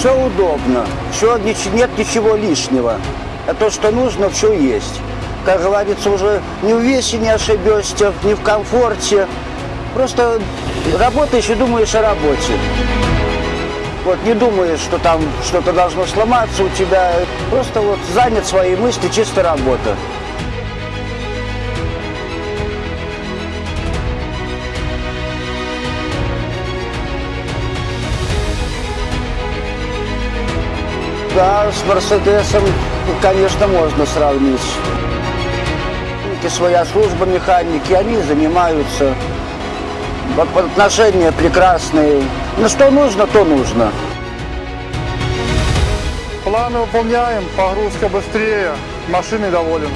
Все удобно, все, нет ничего лишнего. А то, что нужно, все есть. Как говорится, уже ни в весе не ошибешься, ни в комфорте. Просто работаешь и думаешь о работе. Вот не думаешь, что там что-то должно сломаться у тебя. Просто вот занят своей мысли, чисто работа. Да, с Мерседесом, конечно, можно сравнить. Механики, Своя служба механики, они занимаются. Отношения прекрасные. Ну что нужно, то нужно. Планы выполняем, погрузка быстрее, машины доволен.